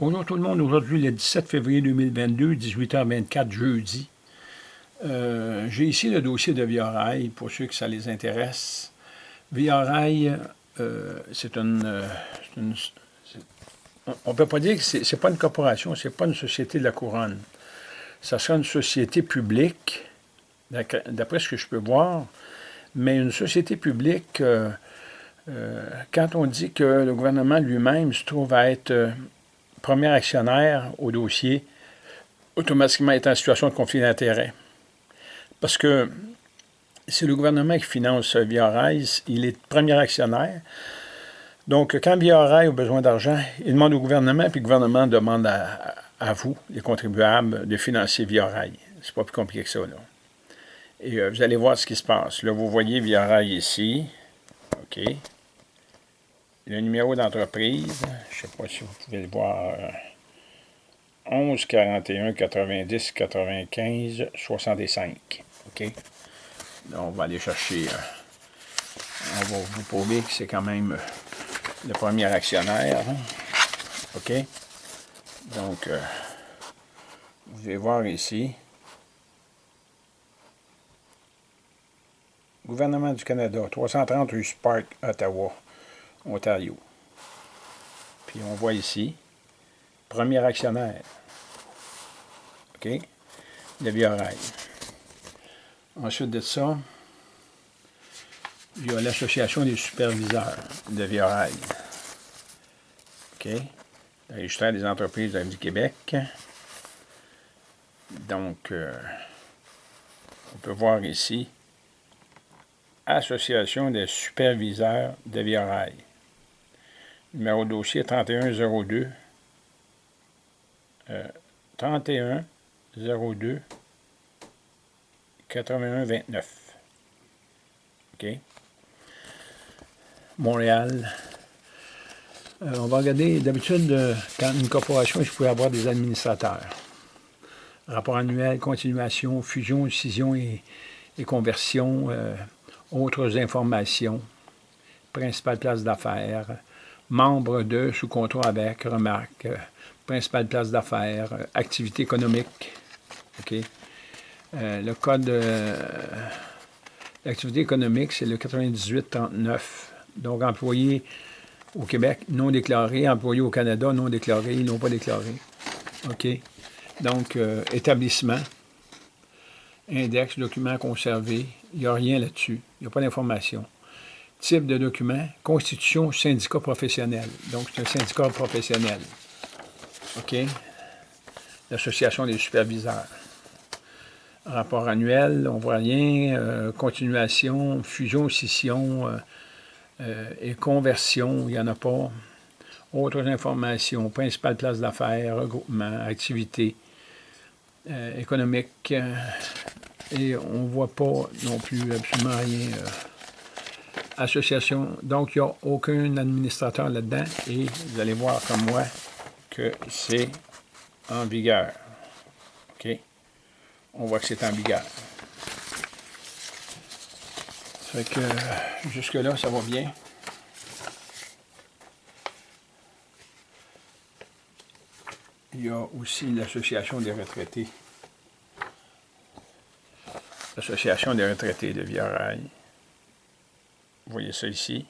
Bonjour tout le monde, aujourd'hui le 17 février 2022, 18h24, jeudi. Euh, j'ai ici le dossier de Via pour ceux que ça les intéresse. Via euh, c'est une, euh, On ne peut pas dire que ce n'est pas une corporation, ce n'est pas une société de la couronne. Ça sera une société publique, d'après ce que je peux voir, mais une société publique, quand on dit que le gouvernement lui-même se trouve à être premier actionnaire au dossier automatiquement est en situation de conflit d'intérêts. Parce que c'est le gouvernement qui finance Via il est premier actionnaire. Donc, quand Via a besoin d'argent, il demande au gouvernement, puis le gouvernement demande à, vous, les contribuables, de financer Via C'est pas plus compliqué que ça, là. Et euh, vous allez voir ce qui se passe. Là, vous voyez Via ici. OK le numéro d'entreprise, je ne sais pas si vous pouvez le voir, 11 41 90 95 65. OK? on va aller chercher, euh, on va vous prouver que c'est quand même euh, le premier actionnaire. Hein. OK? Donc, euh, vous allez voir ici. Gouvernement du Canada, 330 rue Spark, Ottawa. Ontario. Puis on voit ici, premier actionnaire. OK? Le Biorail. Ensuite de ça, il y a l'Association des superviseurs de Viorail. OK? Le des entreprises du Québec. Donc, euh, on peut voir ici Association des superviseurs de Viorail. Numéro de dossier 3102. Euh, 3102 8129. OK. Montréal. Euh, on va regarder, d'habitude, euh, quand une corporation, il faut avoir des administrateurs. Rapport annuel, continuation, fusion, scission et, conversion, euh, autres informations, principale place d'affaires, membre de, sous contrat avec, remarque, euh, principale place d'affaires, euh, activité économique. OK? Euh, le code d'activité économique, c'est le 9839. Donc, employé au Québec, non déclaré, employé au Canada, non déclaré, non pas déclaré. OK? Donc, établissement, index, document conservé, il n'y a rien là-dessus. Il n'y a pas d'information type de document, constitution syndicat professionnel. Donc, c'est un syndicat professionnel. OK? L'Association des superviseurs. Rapport annuel, on voit rien. Euh, continuation, fusion, scission euh, euh, et conversion, il n'y en a pas. Autres informations, principale place d'affaires, regroupement, activité économique. et on ne voit pas non plus absolument rien association. Donc, il n'y a aucun administrateur là-dedans et vous allez voir comme moi que c'est en vigueur. OK? On voit que c'est en vigueur. Fait que jusque-là, ça va bien. Il y a aussi l'Association des retraités. L'Association des retraités de Viarail. Vous voyez ça ici.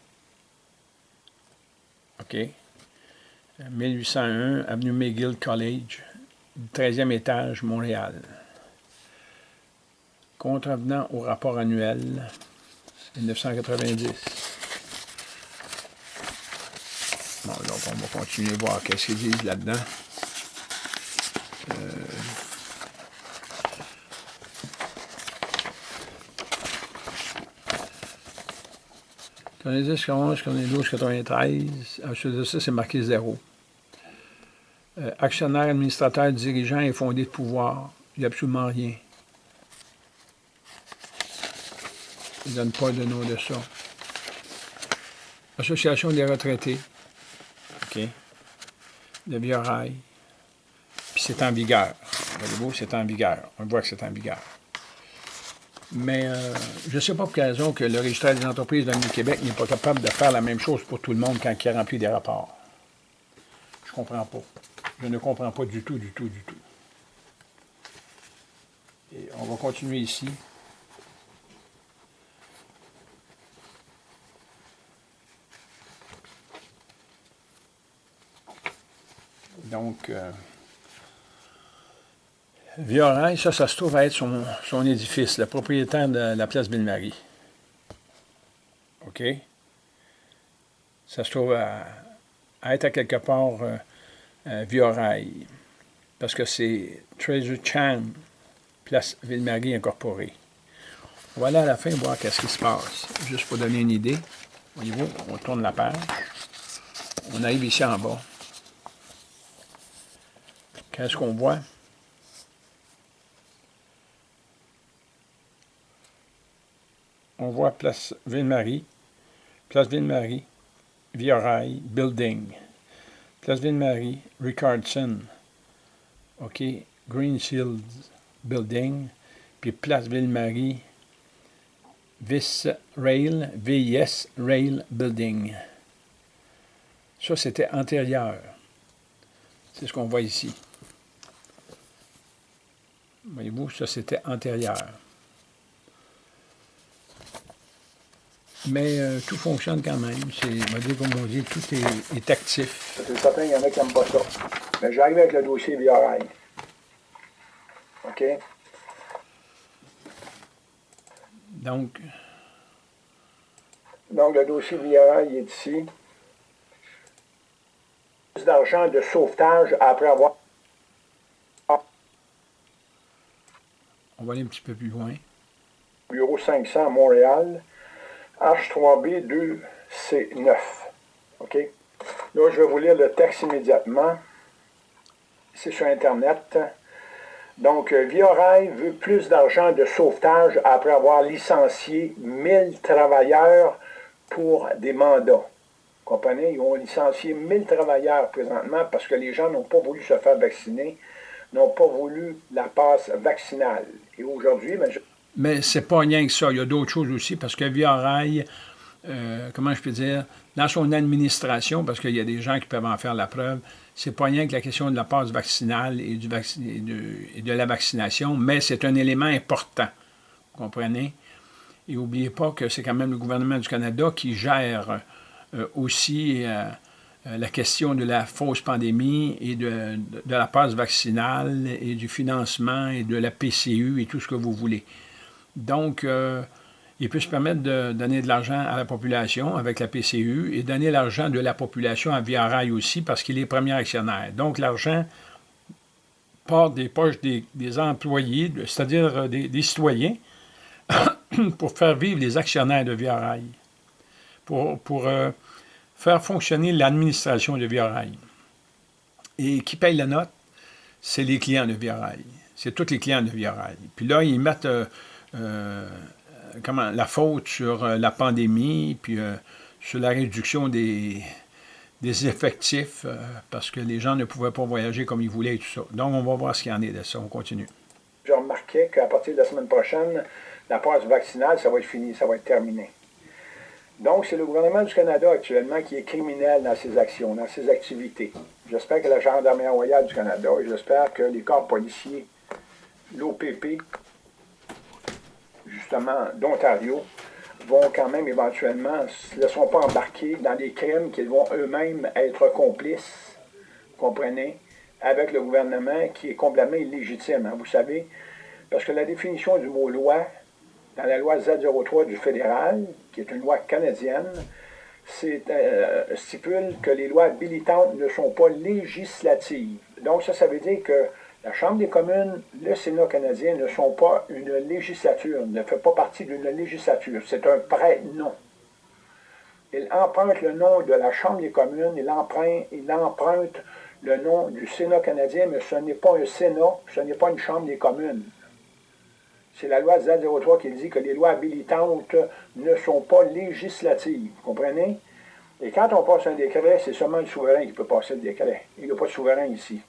OK. 1801, Avenue McGill College, 13e étage, Montréal. Contrevenant au rapport annuel, 1990. Bon, donc on va continuer à voir qu'est-ce qu'ils disent là-dedans. Euh, Quand on est 10, quand on est 12, 93, ensuite de ça, c'est marqué zéro. Euh, actionnaire, administrateur, dirigeant et fondé de pouvoir. Il n'y a absolument rien. Il ne donne pas de nom de ça. Association des retraités. OK. De Biorail. Puis c'est en vigueur. C'est en vigueur. On voit que c'est en vigueur. Mais euh, je ne sais pas pour quelle raison que le registre des entreprises le Québec n'est pas capable de faire la même chose pour tout le monde quand il remplit des rapports. Je comprends pas. Je ne comprends pas du tout, du tout, du tout. Et on va continuer ici. Donc, euh, ça, ça se trouve à être son, édifice, le propriétaire de la place Ville-Marie. OK? Ça se trouve à, être à quelque part euh, parce que c'est Treasure Chan, place Ville-Marie incorporée. On va aller à la fin voir qu'est-ce qui se passe, juste pour donner une idée. Voyez-vous, on tourne la page. On arrive ici en bas. Qu'est-ce qu'on voit? On voit Place Ville-Marie, Place Ville-Marie, Via Building. Place Ville-Marie, Ricardson. OK, Greenfield Building. Puis Place Ville-Marie, VIS Rail, VIS Rail Building. Ça, c'était antérieur. C'est ce qu'on voit ici. Voyez-vous, ça c'était antérieur. Mais euh, tout fonctionne quand même. C'est, comme on dit, tout est, actif. C'est certain qu'il y en a qui n'aiment pas ça. Mais j'arrive avec le dossier VRI. OK? Donc. Donc, le dossier VRI est ici. d'argent de sauvetage après avoir On va aller un petit peu plus loin. Bureau 500 à Montréal, H3B 2C9. OK? Là, je vais vous lire le texte immédiatement. C'est sur Internet. Donc, euh, Viorail veut plus d'argent de sauvetage après avoir licencié 1000 travailleurs pour des mandats. Vous comprenez? Ils ont licencié 1000 travailleurs présentement parce que les gens n'ont pas voulu se faire vacciner, n'ont pas voulu la passe vaccinale. Et aujourd'hui, ben, Mais c'est pas rien que ça. Il y a d'autres choses aussi, parce que Via Rail, euh, comment je peux dire, dans son administration, parce qu'il y a des gens qui peuvent en faire la preuve, c'est pas rien que la question de la passe vaccinale et, du de, de, la vaccination, mais c'est un élément important. Vous comprenez? Et n'oubliez pas que c'est quand même le gouvernement du Canada qui gère euh, aussi euh, euh, la question de la fausse pandémie et de, la passe vaccinale et du financement et de la PCU et tout ce que vous voulez. Donc, euh, il peut se permettre de donner de l'argent à la population avec la PCU et donner l'argent de la population à Via aussi parce qu'il est premier actionnaire. Donc, l'argent part des poches des, employés, c'est-à-dire euh, des, citoyens, pour faire vivre les actionnaires de Via. Pour, pour faire fonctionner l'administration de Via Rail. Et qui paye la note? C'est les clients de Via Rail. C'est tous les clients de Via Rail. Puis là, ils mettent euh, euh, comment, la faute sur euh, la pandémie, puis sur la réduction des, effectifs, parce que les gens ne pouvaient pas voyager comme ils voulaient et tout ça. Donc, on va voir ce qu'il y en est de ça. On continue. J'ai remarqué qu'à partir de la semaine prochaine, la passe vaccinale, ça va être fini, ça va être terminé. Donc, c'est le gouvernement du Canada actuellement qui est criminel dans ses actions, dans ses activités. J'espère que la Gendarmerie royale du Canada et j'espère que les corps policiers, l'OPP, justement, d'Ontario, vont quand même éventuellement, ne laisseront pas embarquer dans des crimes qu'ils vont eux-mêmes être complices, comprenez, avec le gouvernement qui est complètement illégitime, hein, vous savez, parce que la définition du mot loi, dans la loi Z03 du fédéral, qui est une loi canadienne, euh, stipule que les lois habilitantes ne sont pas législatives. Donc ça, ça veut dire que la Chambre des communes, le Sénat canadien ne sont pas une législature, ne fait pas partie d'une législature. C'est un prêt-nom. Il emprunte le nom de la Chambre des communes, il emprunte, il emprunte le nom du Sénat canadien, mais ce n'est pas un Sénat, ce n'est pas une Chambre des communes. C'est la loi Z03 qui dit que les lois habilitantes ne sont pas législatives. Vous comprenez? Et quand on passe un décret, c'est seulement le souverain qui peut passer le décret. Il n'y a pas de souverain ici.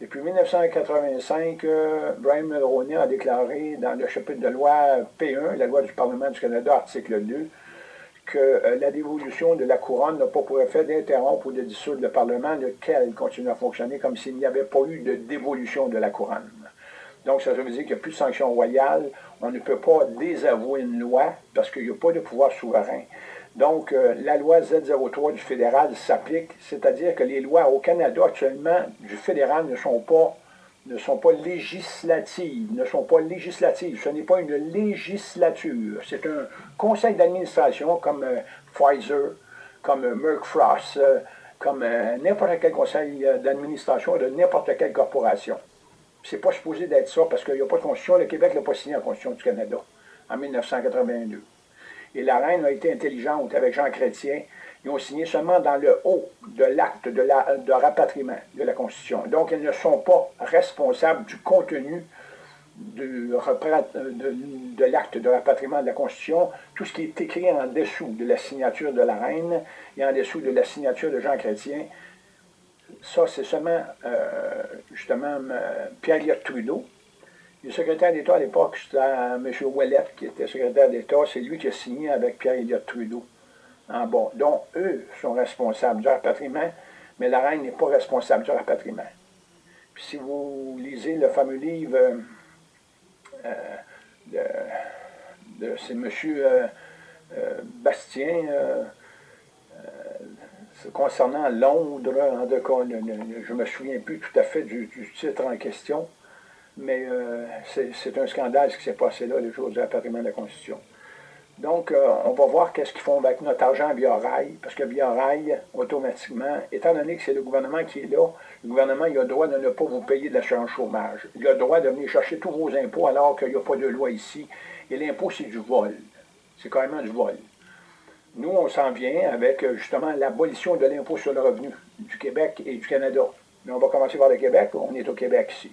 Depuis 1985, euh, Brian Mulroney a déclaré dans le chapitre de loi P1, la loi du Parlement du Canada, article 2, que euh, la dévolution de la couronne n'a pas pour effet d'interrompre ou de dissoudre le Parlement, lequel continue à fonctionner comme s'il n'y avait pas eu de dévolution de la couronne. Donc, ça veut dire qu'il n'y a plus de sanctions royales. On ne peut pas désavouer une loi parce qu'il n'y a pas de pouvoir souverain. Donc, euh, la loi Z03 du fédéral s'applique, c'est-à-dire que les lois au Canada actuellement du fédéral ne sont pas ne sont pas législatives, ne sont pas législatives. Ce n'est pas une législature. C'est un conseil d'administration comme euh, Pfizer, comme euh, Merck Frost, comme n'importe quel conseil d'administration de n'importe quelle corporation. C'est pas supposé d'être ça parce qu'il n'y a pas de constitution. Le Québec n'a pas signé la constitution du Canada en 1982. Et la reine a été intelligente avec Jean Chrétien. Ils ont signé seulement dans le haut de l'acte de, de rapatriement de la Constitution. Donc, ils ne sont pas responsables du contenu de, de l'acte de rapatriement de la Constitution. Tout ce qui est écrit en dessous de la signature de la reine et en dessous de la signature de Jean Chrétien, ça, c'est seulement, euh, justement, euh, Pierre-Éliott Trudeau, le secrétaire d'État à l'époque, c'était M. Ouellet, qui était secrétaire d'État. C'est lui qui a signé avec Pierre-Éliott Trudeau. En bon. Donc, eux sont responsables du rapatriement, mais la reine n'est pas responsable du rapatriement. Puis si vous lisez le fameux livre euh, euh, de, M. Euh, Bastien, concernant Londres, en cas, je ne me souviens plus tout à fait du titre en question, mais euh, c'est un scandale ce qui s'est passé là le jour du rapatriement de la Constitution. Donc, euh, on va voir qu'est-ce qu'ils font avec notre argent via rail, parce que via rail, automatiquement, étant donné que c'est le gouvernement qui est là, le gouvernement il a le droit de ne pas vous payer de l'assurance chômage. Il a le droit de venir chercher tous vos impôts alors qu'il n'y a pas de loi ici. Et l'impôt, c'est du vol. C'est carrément du vol. Nous, on s'en vient avec justement l'abolition de l'impôt sur le revenu du Québec et du Canada. Mais on va commencer par le Québec, on est au Québec ici.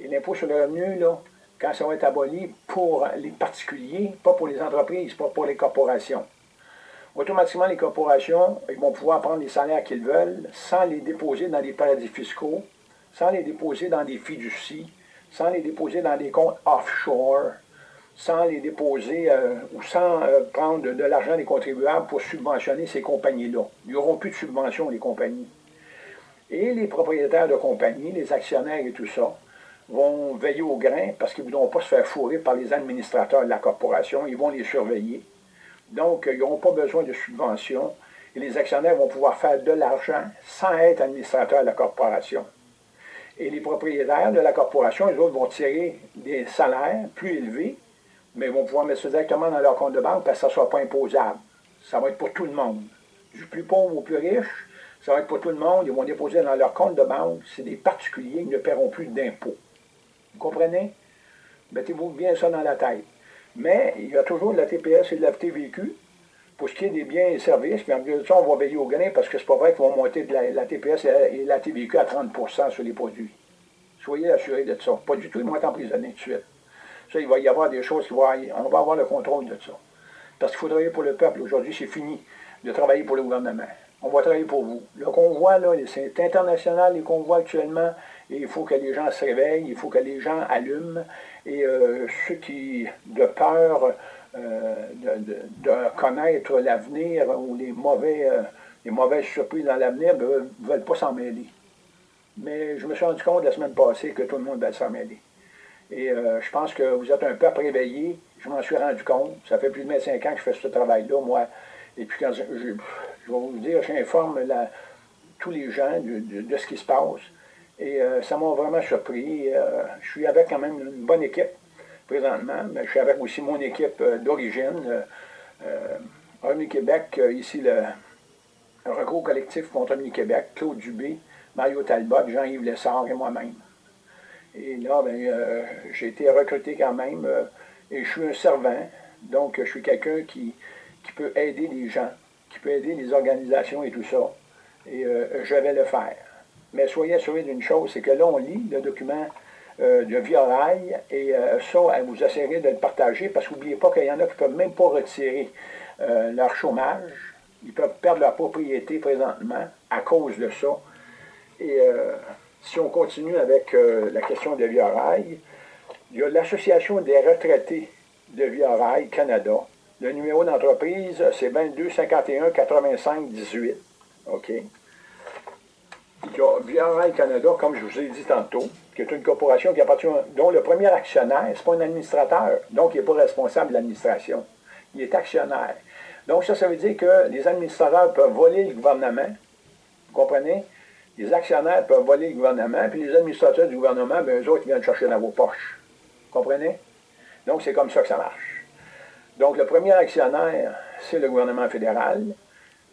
Et l'impôt sur le revenu, là, quand ça va être aboli pour les particuliers, pas pour les entreprises, pas pour les corporations. Automatiquement, les corporations ils vont pouvoir prendre les salaires qu'ils veulent sans les déposer dans des paradis fiscaux, sans les déposer dans des fiducies, sans les déposer dans des comptes offshore, sans les déposer euh, ou sans euh, prendre de, l'argent des contribuables pour subventionner ces compagnies-là. Il n'y aura plus de subventions, les compagnies. Et les propriétaires de compagnies, les actionnaires et tout ça, vont veiller au grain parce qu'ils ne voudront pas se faire fourrer par les administrateurs de la corporation. Ils vont les surveiller. Donc, ils n'auront pas besoin de subventions et les actionnaires vont pouvoir faire de l'argent sans être administrateurs de la corporation. Et les propriétaires de la corporation, les autres vont tirer des salaires plus élevés, mais ils vont pouvoir mettre ça directement dans leur compte de banque parce que ça ne sera pas imposable. Ça va être pour tout le monde. Du plus pauvre au plus riche, ça va être pour tout le monde. Ils vont déposer dans leur compte de banque. C'est des particuliers qui ne paieront plus d'impôts. Vous comprenez? Mettez-vous bien ça dans la tête. Mais il y a toujours de la TPS et de la TVQ pour ce qui est des biens et services. Puis en plus de ça, on va veiller au grain parce que c'est pas vrai qu'ils vont monter de la, TPS et la TVQ à 30% sur les produits. Soyez assurés de ça. Pas du tout, ils vont être emprisonnés tout de suite. Ça, il va y avoir des choses qui vont... On va avoir le contrôle de ça. Parce qu'il faut travailler pour le peuple. Aujourd'hui, c'est fini de travailler pour le gouvernement. On va travailler pour vous. Le convoi, là, c'est international, les convois actuellement, il faut que les gens se réveillent, il faut que les gens allument, et euh, ceux qui, de peur euh, de, connaître l'avenir ou les, mauvais, euh, les mauvaises surprises dans l'avenir, ne ben, veulent pas s'en mêler. Mais je me suis rendu compte la semaine passée que tout le monde veut s'en mêler. Et je pense que vous êtes un peu réveillé, je m'en suis rendu compte. Ça fait plus de 25 ans que je fais ce travail-là, moi. Et puis quand je, vais vous dire, j'informe tous les gens de ce qui se passe. Et euh, ça m'a vraiment surpris. Euh, je suis avec quand même une bonne équipe présentement, mais je suis avec aussi mon équipe euh, d'origine. Revenu Québec, ici le recours collectif contre Revenu Québec, Claude Dubé, Mario Talbot, Jean-Yves Lessard et moi-même. Et là, ben, j'ai été recruté quand même et je suis un servant, donc je suis quelqu'un qui, qui peut aider les gens, qui peut aider les organisations et tout ça. Et je vais le faire. Mais soyez assurés d'une chose, c'est que là, on lit le document euh, de Viorail, et euh, ça, vous essayerez de le partager, parce qu'oubliez pas qu'il y en a qui ne peuvent même pas retirer euh, leur chômage. Ils peuvent perdre leur propriété présentement à cause de ça. Et si on continue avec la question de Viorail, il y a l'Association des retraités de Viorail Canada, Le numéro d'entreprise, c'est 22 51 85 18. OK? Via Canada, comme je vous ai dit tantôt, qui est une corporation qui appartient, dont le premier actionnaire, ce n'est pas un administrateur, donc il n'est pas responsable de l'administration. Il est actionnaire. Donc ça, ça veut dire que les administrateurs peuvent voler le gouvernement, vous comprenez? Les actionnaires peuvent voler le gouvernement, puis les administrateurs du gouvernement, bien, eux autres, ils viennent chercher dans vos poches. Vous comprenez? Donc c'est comme ça que ça marche. Donc le premier actionnaire, c'est le gouvernement fédéral.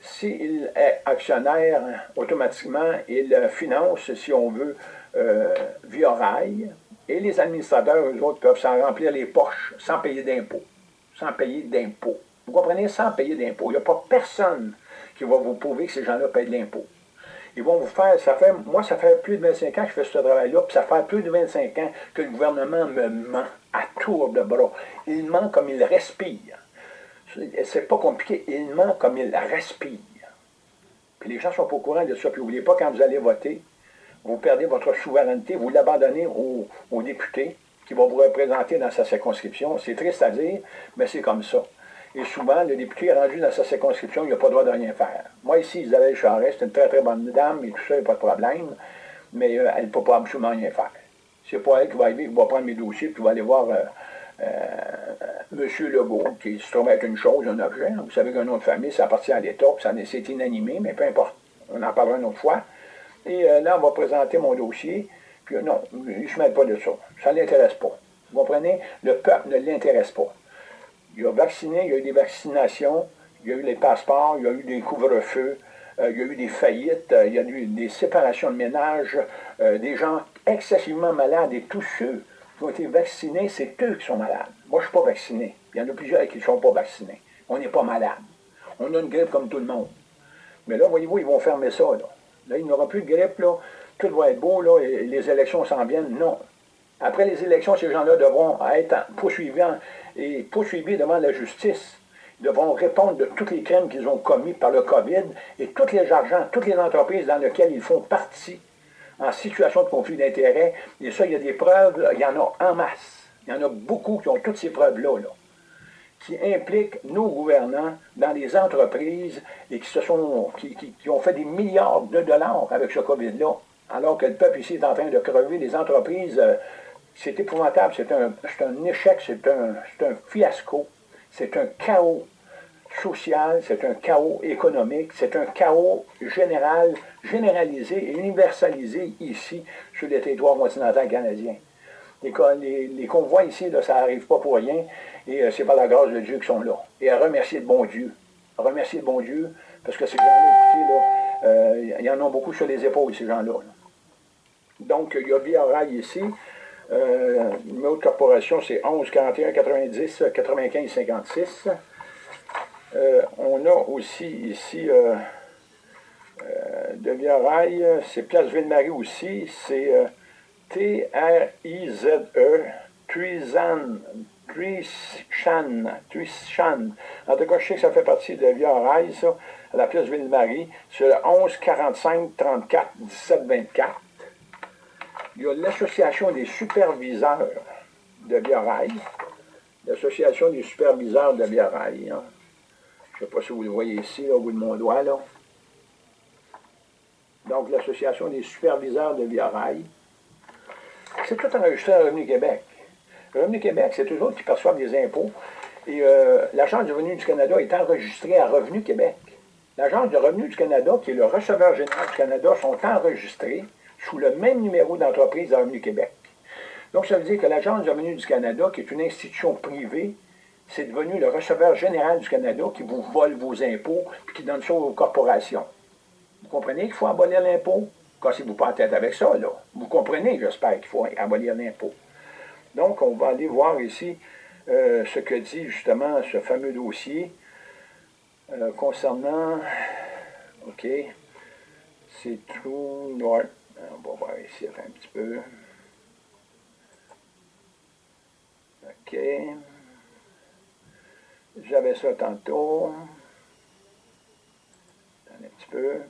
S'il est actionnaire, automatiquement, il finance, si on veut, euh, via rail, et les administrateurs, eux autres, peuvent s'en remplir les poches sans payer d'impôts. Sans payer d'impôts. Vous comprenez? Sans payer d'impôts. Il n'y a pas personne qui va vous prouver que ces gens-là payent de l'impôt. Ils vont vous faire, ça fait, moi, ça fait plus de 25 ans que je fais ce travail-là, puis ça fait plus de 25 ans que le gouvernement me ment à tour de bras. Il ment comme il respire. C'est pas compliqué, il ment comme il respire. Puis les gens sont pas au courant de ça. Puis n'oubliez pas, quand vous allez voter, vous perdez votre souveraineté, vous l'abandonnez aux, députés qui vont vous représenter dans sa circonscription. C'est triste à dire, mais c'est comme ça. Et souvent, le député est rendu dans sa circonscription, il n'a pas le droit de rien faire. Moi, ici, Isabelle Charest, c'est une très, très bonne dame, et tout ça, il n'y a pas de problème, mais euh, elle ne peut pas absolument rien faire. C'est pas elle qui va arriver, qui va prendre mes dossiers, puis qui va aller voir euh, euh, M. Legault, qui se trouve être une chose, un objet. Vous savez qu'un nom de famille, ça appartient à l'État, c'est inanimé, mais peu importe. On en parlera une autre fois. Et là, on va présenter mon dossier, puis non, il ne se met pas de ça. Ça ne l'intéresse pas. Vous comprenez? Le peuple ne l'intéresse pas. Il a vacciné, il y a eu des vaccinations, il y a eu les passeports, il y a eu des couvre-feux, euh, il y a eu des faillites, euh, il y a eu des séparations de ménage, euh, des gens excessivement malades et tous ceux qui ont été vaccinés, c'est eux qui sont malades. Moi, je ne suis pas vacciné. Il y en a plusieurs qui ne sont pas vaccinés. On n'est pas malade. On a une grippe comme tout le monde. Mais là, voyez-vous, ils vont fermer ça. Là, il n'y aura plus de grippe, là. tout va être beau, et les élections s'en viennent. Non. Après les élections, ces gens-là devront être poursuivis et poursuivis devant la justice. Ils devront répondre de tous les crimes qu'ils ont commis par le COVID et tous les argents, toutes les entreprises dans lesquelles ils font partie en situation de conflit d'intérêts. Et ça, il y a des preuves, il y en a en masse. Il y en a beaucoup qui ont toutes ces preuves-là, qui impliquent nos gouvernants dans les entreprises et qui, se sont, qui, ont fait des milliards de dollars avec ce COVID-là, alors que le peuple ici est en train de crever, les entreprises euh, c'est épouvantable, c'est un, un, échec, c'est un, un, fiasco, c'est un chaos social, c'est un chaos économique, c'est un chaos général, généralisé et universalisé ici sur les territoires continentaux canadiens. Les, convois ici, ça n'arrive pas pour rien, et euh, c'est par la grâce de Dieu qu'ils sont là. Et à remercier le bon Dieu. À remercier le bon Dieu, parce que ces gens-là, écoutez, euh, il y en a beaucoup sur les épaules, ces gens-là. Donc, il y a Via Rail ici, euh, le numéro de corporation, c'est 11 41 90 95 56. On a aussi ici euh, euh, de Via c'est Place Ville-Marie aussi, c'est euh, T-R-I-Z-E, Trishan, Trishan, En tout cas, je sais que ça fait partie de Via ça, à la Place Ville-Marie, c'est le 11 45 34 17 24 il y a l'Association des superviseurs de Biarrail. L'Association des superviseurs de. Hein. Je ne sais pas si vous le voyez ici, au bout de mon doigt. Là. Donc, l'Association des superviseurs de Biarrail. C'est tout enregistré à Revenu Québec. Revenu Québec, c'est eux autres qui perçoivent des impôts. Et euh, l'Agence du revenu du Canada est enregistrée à Revenu Québec. L'Agence du revenu du Canada, qui est le receveur général du Canada, sont enregistrés sous le même numéro d'entreprise à Revenu Québec. Donc, ça veut dire que l'Agence du revenu du Canada, qui est une institution privée, c'est devenu le receveur général du Canada qui vous vole vos impôts et qui donne ça aux corporations. Vous comprenez qu'il faut abolir l'impôt? Cassez-vous pas en tête avec ça, là. Vous comprenez, j'espère, qu'il faut abolir l'impôt. Donc, on va aller voir ici euh, ce que dit justement ce fameux dossier euh, concernant, OK, c'est True North on va voir ici un petit peu. OK. J'avais ça tantôt. Un petit peu.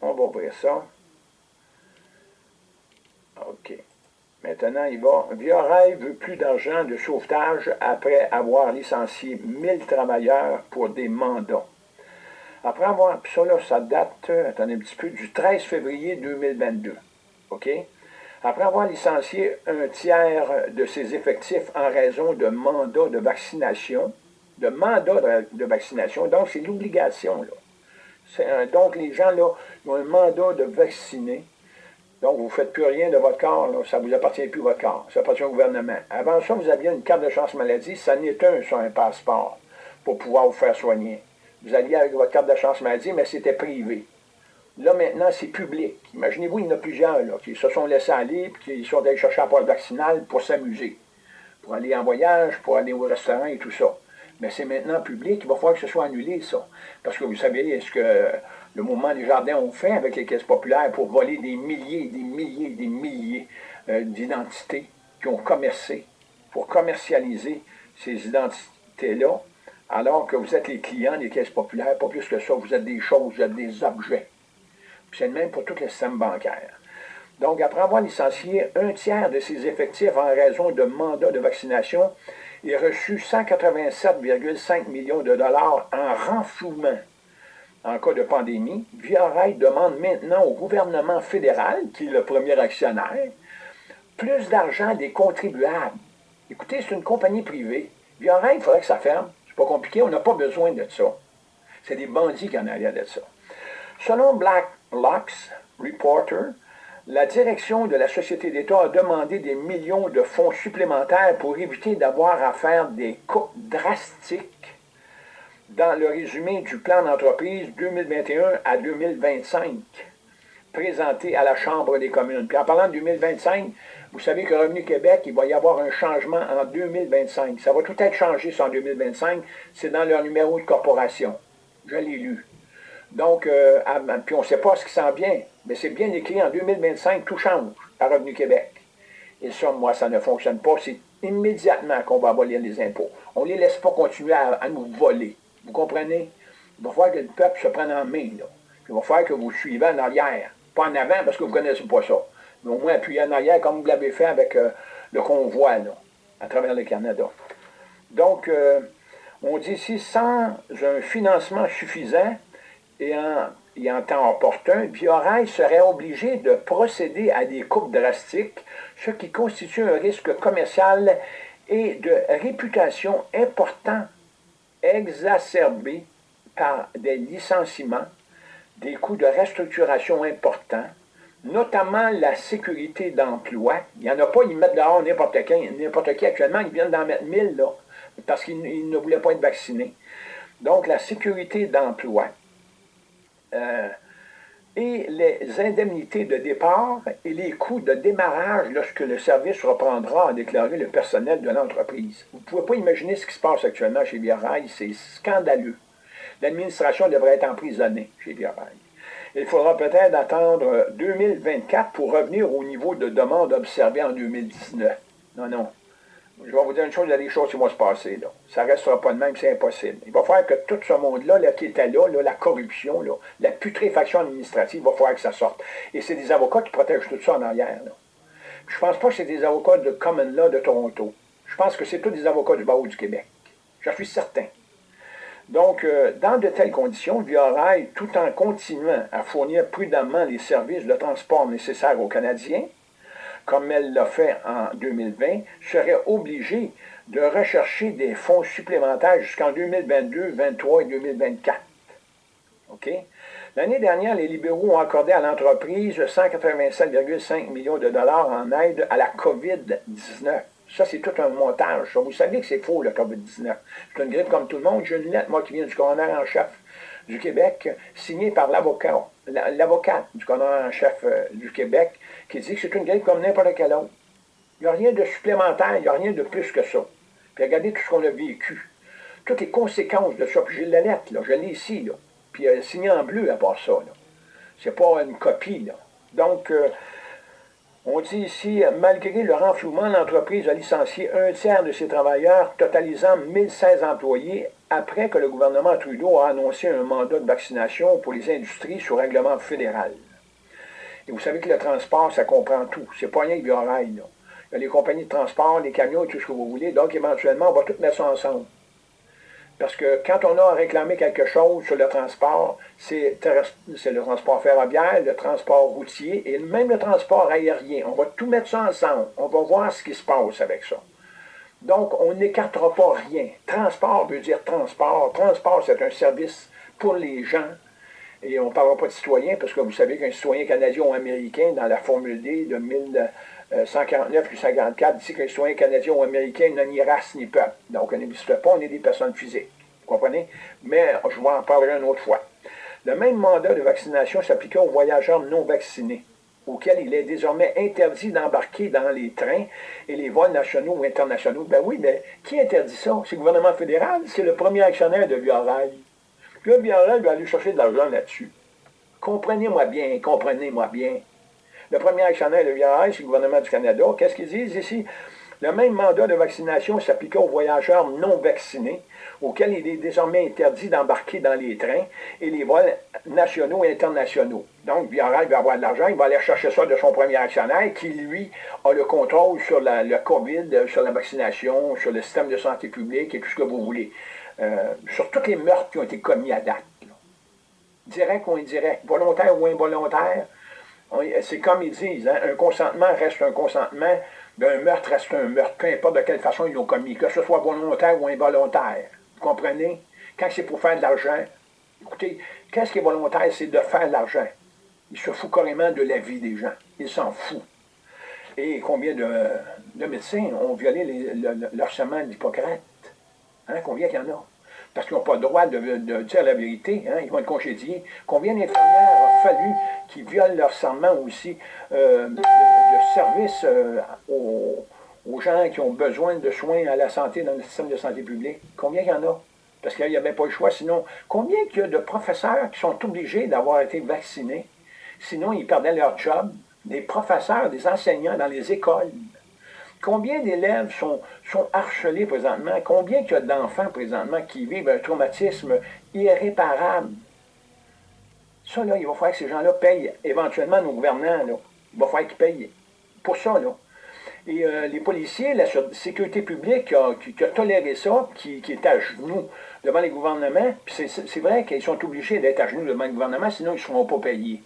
On va ouvrir ça. OK. Maintenant, il va. Via veut plus d'argent de sauvetage après avoir licencié 1000 travailleurs pour des mandats. Après avoir, puis ça, là, ça date, attendez un petit peu, du 13 février 2022. OK? Après avoir licencié un tiers de ses effectifs en raison de mandats de vaccination, de mandats de, vaccination, donc c'est l'obligation, là. donc, les gens, là, ont un mandat de vacciner. Donc, vous ne faites plus rien de votre corps, ça ne vous appartient plus votre corps, ça appartient au gouvernement. Avant ça, vous aviez une carte de chance maladie, ça n'est un sur un passeport pour pouvoir vous faire soigner. Vous alliez avec votre carte de chance maladie, mais c'était privé. Là, maintenant, c'est public. Imaginez-vous, il y en a plusieurs là, qui se sont laissés aller et qui sont allés chercher un poste vaccinal pour s'amuser, pour aller en voyage, pour aller au restaurant et tout ça. Mais c'est maintenant public, il va falloir que ce soit annulé, ça. Parce que vous savez ce que le mouvement des jardins ont fait avec les caisses populaires pour voler des milliers, des milliers, des milliers euh, d'identités qui ont commercé, pour commercialiser ces identités-là, alors que vous êtes les clients des caisses populaires, pas plus que ça, vous êtes des choses, vous êtes des objets. C'est le même pour tout le système bancaire. Donc, après avoir licencié un tiers de ses effectifs en raison de mandats de vaccination, il a reçu 187,5 millions de dollars en renflouement en cas de pandémie. Via demande maintenant au gouvernement fédéral, qui est le premier actionnaire, plus d'argent des contribuables. Écoutez, c'est une compagnie privée. Via il faudrait que ça ferme. C'est pas compliqué, on n'a pas besoin de ça. C'est des bandits qui en arrière de ça. Selon Black Lux Reporter, la direction de la Société d'État a demandé des millions de fonds supplémentaires pour éviter d'avoir à faire des coupes drastiques dans le résumé du plan d'entreprise 2021 à 2025 présenté à la Chambre des communes. Puis en parlant de 2025, vous savez que Revenu Québec, il va y avoir un changement en 2025. Ça va tout être changé en 2025. C'est dans leur numéro de corporation. Je l'ai lu. Donc, euh, puis on ne sait pas ce qui s'en vient, mais c'est bien écrit, en 2025, tout change à Revenu Québec. Et ça, moi, ça ne fonctionne pas. C'est immédiatement qu'on va voler les impôts. On ne les laisse pas continuer à, nous voler. Vous comprenez? Il va falloir que le peuple se prenne en main. Là. il va falloir que vous suivez en arrière. Pas en avant parce que vous ne connaissez pas ça. Mais au moins appuyer en arrière comme vous l'avez fait avec euh, le convoi là, à travers le Canada. Donc, euh, on dit ici, sans un financement suffisant, et en, temps opportun, Biorail serait obligé de procéder à des coupes drastiques, ce qui constitue un risque commercial et de réputation important, exacerbé par des licenciements, des coûts de restructuration importants, notamment la sécurité d'emploi. Il n'y en a pas, ils mettent dehors n'importe qui, n'importe qui actuellement, ils viennent d'en mettre 1000 là, parce qu'ils ne voulaient pas être vaccinés. Donc la sécurité d'emploi, euh, et les indemnités de départ et les coûts de démarrage lorsque le service reprendra, a déclaré le personnel de l'entreprise. Vous ne pouvez pas imaginer ce qui se passe actuellement chez Via c'est scandaleux. L'administration devrait être emprisonnée chez Via Il faudra peut-être attendre 2024 pour revenir au niveau de demande observé en 2019. Non, non je vais vous dire une chose, il y a des choses qui vont se passer. Là. Ça ne restera pas de même, c'est impossible. Il va falloir que tout ce monde-là là, qui était là, la corruption, la putréfaction administrative, il va falloir que ça sorte. Et c'est des avocats qui protègent tout ça en arrière. Je ne pense pas que c'est des avocats de Common Law de Toronto. Je pense que c'est tous des avocats du barreau du Québec. J'en suis certain. Donc, euh, dans de telles conditions, Via tout en continuant à fournir prudemment les services de transport nécessaires aux Canadiens, comme elle l'a fait en 2020, serait obligée de rechercher des fonds supplémentaires jusqu'en 2022, 2023 et 2024. OK? L'année dernière, les libéraux ont accordé à l'entreprise 187,5 millions de dollars en aide à la COVID-19. Ça, c'est tout un montage. Vous savez que c'est faux, le COVID-19. C'est une grippe comme tout le monde. J'ai une lettre, moi, qui vient du coroner en chef du Québec, signée par l'avocat, l'avocat du coroner en chef euh, du Québec, qui dit que c'est une grippe comme n'importe quelle autre. Il n'y a rien de supplémentaire, il n'y a rien de plus que ça. Puis regardez tout ce qu'on a vécu. Toutes les conséquences de ça. Puis j'ai la lettre, là, je l'ai ici, là. Puis elle est signée en bleu à part ça. C'est pas une copie, là. Donc, euh, on dit ici, malgré le renflouement, l'entreprise a licencié un tiers de ses travailleurs, totalisant 1016 employés, après que le gouvernement Trudeau a annoncé un mandat de vaccination pour les industries sous règlement fédéral. Et vous savez que le transport, ça comprend tout. C'est pas rien que Biorail, là. il y a les compagnies de transport, les camions et tout ce que vous voulez. Donc, éventuellement, on va tout mettre ça ensemble. Parce que quand on a réclamé quelque chose sur le transport, c'est le transport ferroviaire, le transport routier et même le transport aérien. On va tout mettre ça ensemble. On va voir ce qui se passe avec ça. Donc, on n'écartera pas rien. Transport veut dire transport. Transport, c'est un service pour les gens. Et on ne parlera pas de citoyens, parce que vous savez qu'un citoyen canadien ou américain, dans la formule D de 1149 puis 54, dit qu'un citoyen canadien ou américain n'a ni race ni peuple. Donc, on n'existe pas, on est des personnes physiques. Vous comprenez? Mais je vous en parlerai une autre fois. Le même mandat de vaccination s'appliquait aux voyageurs non vaccinés auquel il est désormais interdit d'embarquer dans les trains et les vols nationaux ou internationaux. Ben oui, mais qui interdit ça? C'est le gouvernement fédéral, c'est le premier actionnaire de Rail. Le Via Rail va aller chercher de l'argent là-dessus. Comprenez-moi bien, comprenez-moi bien. Le premier actionnaire de Rail, c'est le gouvernement du Canada. Qu'est-ce qu'ils disent ici? Le même mandat de vaccination s'appliquait aux voyageurs non vaccinés, auxquels il est désormais interdit d'embarquer dans les trains et les vols nationaux et internationaux. Donc, Via va avoir de l'argent, il va aller chercher ça de son premier actionnaire qui, lui, a le contrôle sur le COVID, sur la vaccination, sur le système de santé publique et tout ce que vous voulez. Euh, sur tous les meurtres qui ont été commis à date. Direct ou indirect, volontaire ou involontaire, c'est comme ils disent, hein, un consentement reste un consentement, un meurtre reste un meurtre, peu importe de quelle façon ils l'ont commis, que ce soit volontaire ou involontaire. Vous comprenez? Quand c'est pour faire de l'argent, écoutez, qu'est-ce qui est volontaire? C'est de faire de l'argent. Il se fout carrément de la vie des gens. Il s'en fout. Et combien de, médecins ont violé leur serment d'Hippocrate? Hein? Combien il y en a? Parce qu'ils n'ont pas le droit de, dire la vérité, hein? ils vont être congédiés. Combien d'infirmières a fallu qu'ils violent leur serment aussi euh, de, service euh, aux, aux, gens qui ont besoin de soins à la santé dans le système de santé publique? Combien il y en a? Parce qu'il n'y avait pas le choix. Sinon, combien il y a de professeurs qui sont obligés d'avoir été vaccinés? Sinon, ils perdaient leur job. Des professeurs, des enseignants dans les écoles. Combien d'élèves sont, sont harcelés présentement? Combien il y a d'enfants présentement qui vivent un traumatisme irréparable? Ça, là, il va falloir que ces gens-là payent éventuellement nos gouvernants. Il va falloir qu'ils payent pour ça. Là. Et euh, les policiers, la sécurité publique qui a, toléré ça, qui, qui, est à genoux devant les gouvernements, c'est vrai qu'ils sont obligés d'être à genoux devant le gouvernement, sinon ils ne seront pas payés.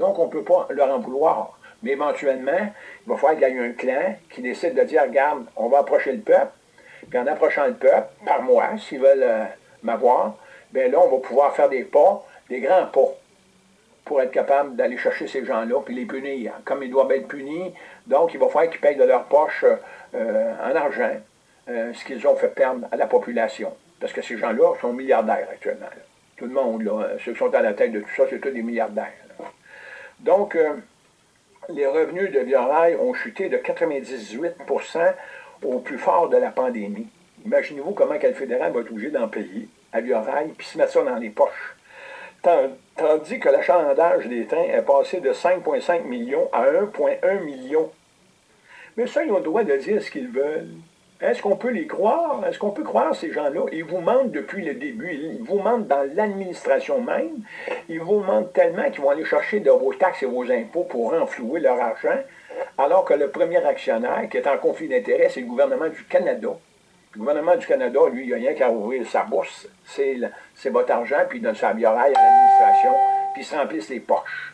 Donc, on ne peut pas leur en vouloir. Mais éventuellement, il va falloir qu'il y ait un clan qui décide de dire, regarde, on va approcher le peuple, puis en approchant le peuple, par moi, s'ils veulent euh, m'avoir, bien là, on va pouvoir faire des pas, des grands pas, pour être capable d'aller chercher ces gens-là, puis les punir, comme ils doivent être punis. Donc, il va falloir qu'ils payent de leur poche euh, en argent euh, ce qu'ils ont fait perdre à la population. Parce que ces gens-là sont milliardaires actuellement. Tout le monde, là, ceux qui sont à la tête de tout ça, c'est tous des milliardaires. Donc, les revenus de Via ont chuté de 98% au plus fort de la pandémie. Imaginez-vous comment le fédéral va être obligé d'en payer à Via puis se mettre ça dans les poches. Tandis que l'achalandage des trains est passé de 5,5 millions à 1,1 million. Mais ça, ils ont le droit de dire ce qu'ils veulent. Est-ce qu'on peut les croire? Est-ce qu'on peut croire ces gens-là? Ils vous mentent depuis le début. Ils vous mentent dans l'administration même. Ils vous mentent tellement qu'ils vont aller chercher de vos taxes et vos impôts pour renflouer leur argent, alors que le premier actionnaire qui est en conflit d'intérêt, c'est le gouvernement du Canada. Le gouvernement du Canada, lui, il n'a rien qu'à ouvrir sa bourse. C'est votre argent, puis il donne sa bière à l'administration, puis il se remplissent les poches.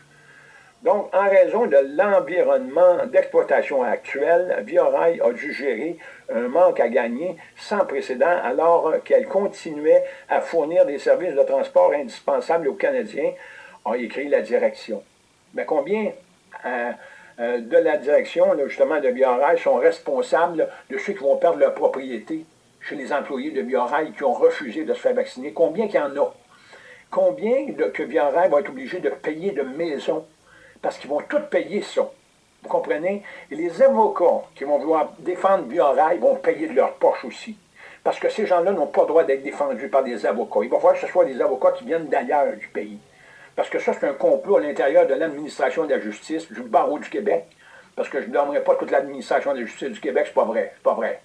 Donc, en raison de l'environnement d'exploitation actuel, Viorail a dû gérer un manque à gagner sans précédent alors qu'elle continuait à fournir des services de transport indispensables aux Canadiens, a écrit la direction. Mais combien euh, euh, de la direction, justement, de Viorail sont responsables de ceux qui vont perdre leur propriété chez les employés de Viorail qui ont refusé de se faire vacciner? Combien qu'il y en a? Combien que Viorail va être obligé de payer de maisons parce qu'ils vont tout payer ça. Vous comprenez? Et les avocats qui vont vouloir défendre Biorail vont payer de leur poche aussi. Parce que ces gens-là n'ont pas le droit d'être défendus par des avocats. Il va falloir que ce soit des avocats qui viennent d'ailleurs du pays. Parce que ça, c'est un complot à l'intérieur de l'administration de la justice, du barreau du Québec. Parce que je ne donnerai pas toute l'administration de la justice du Québec, c'est pas vrai. C'est pas vrai.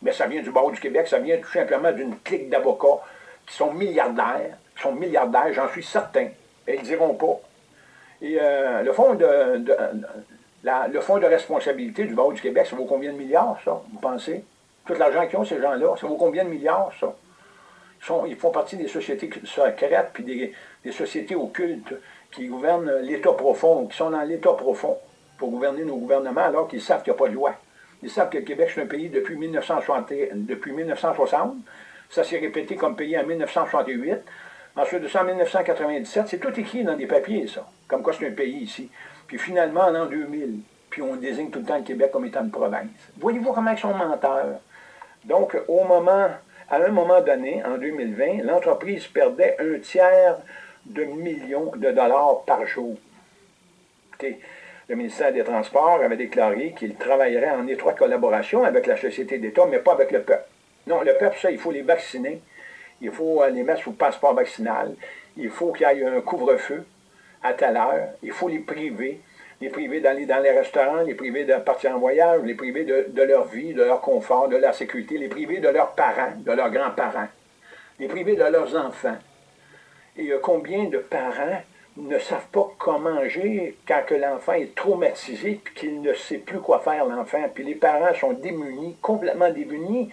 Mais ça vient du barreau du Québec, ça vient tout simplement d'une clique d'avocats qui sont milliardaires, qui sont milliardaires, j'en suis certain. Et ils diront pas. Et euh, le fond de, le fonds de responsabilité du barreau du Québec, ça vaut combien de milliards, ça, vous pensez? Tout l'argent qu'ils ont, ces gens-là, ça vaut combien de milliards, ça? Ils, font partie des sociétés secrètes, puis des, des sociétés occultes qui gouvernent l'État profond, qui sont dans l'État profond pour gouverner nos gouvernements alors qu'ils savent qu'il n'y a pas de loi. Ils savent que le Québec, c'est un pays depuis 1960. Depuis 1960. Ça s'est répété comme pays en 1968. Ensuite de ça, en 1997, c'est tout écrit dans des papiers, ça. Comme quoi c'est un pays ici. Puis finalement, en l'an 2000, puis on désigne tout le temps le Québec comme étant une province. Voyez-vous comment ils sont menteurs? Donc, au moment, à un moment donné, en 2020, l'entreprise perdait un tiers de millions de dollars par jour. Le ministère des Transports avait déclaré qu'il travaillerait en étroite collaboration avec la société d'État, mais pas avec le peuple. Non, le peuple, ça, il faut les vacciner. Il faut les mettre sous passeport vaccinal. Il faut qu'il y ait un couvre-feu à telle heure. Il faut les priver. Les priver d'aller dans les restaurants, les priver de partir en voyage, les priver de, leur vie, de leur confort, de leur sécurité, les priver de leurs parents, de leurs grands-parents, les priver de leurs enfants. Et combien de parents ne savent pas comment manger quand l'enfant est traumatisé et qu'il ne sait plus quoi faire, l'enfant? Puis les parents sont démunis, complètement démunis,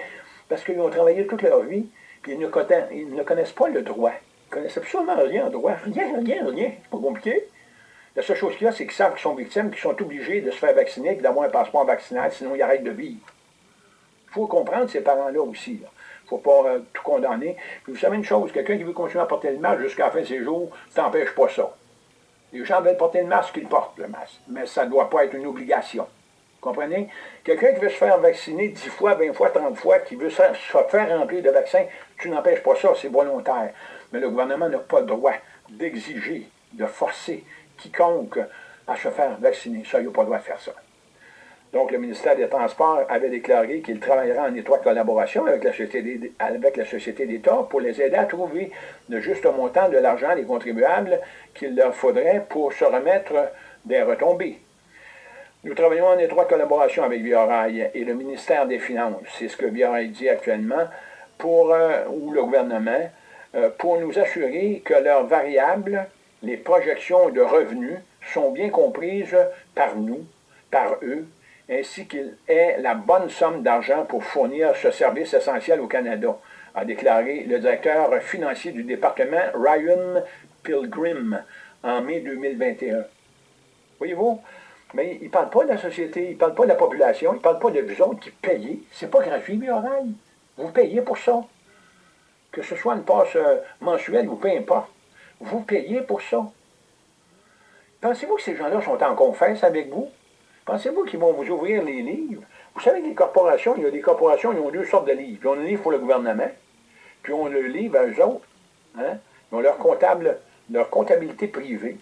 parce qu'ils ont travaillé toute leur vie, puis ils ne, connaissent, pas le droit. Ils ne connaissent absolument rien en droit. Rien, rien, rien. C'est pas compliqué. La seule chose qu'il y a, c'est qu'ils savent qu'ils sont victimes, qu'ils sont obligés de se faire vacciner d'avoir un passeport vaccinal, sinon ils arrêtent de vivre. Il faut comprendre ces parents-là aussi. Il ne faut pas euh, tout condamner. Puis vous savez une chose, quelqu'un qui veut continuer à porter le masque jusqu'à la fin de ses jours, ça n'empêche pas ça. Les gens veulent porter le masque, ils portent le masque. Mais ça ne doit pas être une obligation. Comprenez? Quelqu'un qui veut se faire vacciner 10 fois, 20 fois, 30 fois, qui veut se faire remplir de vaccins, tu n'empêches pas ça, c'est volontaire. Mais le gouvernement n'a pas le droit d'exiger, de forcer quiconque à se faire vacciner. Ça, il n'a pas le droit de faire ça. Donc, le ministère des Transports avait déclaré qu'il travaillerait en étroite collaboration avec la Société d'État pour les aider à trouver le juste montant de l'argent des contribuables qu'il leur faudrait pour se remettre des retombées. Nous travaillons en étroite collaboration avec Viorail et le ministère des Finances, c'est ce que Viorail dit actuellement, pour, euh, ou le gouvernement, euh, pour nous assurer que leurs variables, les projections de revenus, sont bien comprises par nous, par eux, ainsi qu'il ait la bonne somme d'argent pour fournir ce service essentiel au Canada, a déclaré le directeur financier du département Ryan Pilgrim en mai 2021. Voyez-vous, mais il ne parle pas de la société, il ne parle pas de la population, il ne parle pas de vous autres qui payez. C'est pas gratuit, Biorail. Vous payez pour ça. Que ce soit une passe euh, mensuelle ou peu importe. Vous payez pour ça. Pensez-vous que ces gens-là sont en confesse avec vous? Pensez-vous qu'ils vont vous ouvrir les livres? Vous savez que les corporations, il y a des corporations, ils ont deux sortes de livres. Ils ont un livre pour le gouvernement, puis on le livre à eux autres. Hein? Ils ont leur, comptable, leur comptabilité privée.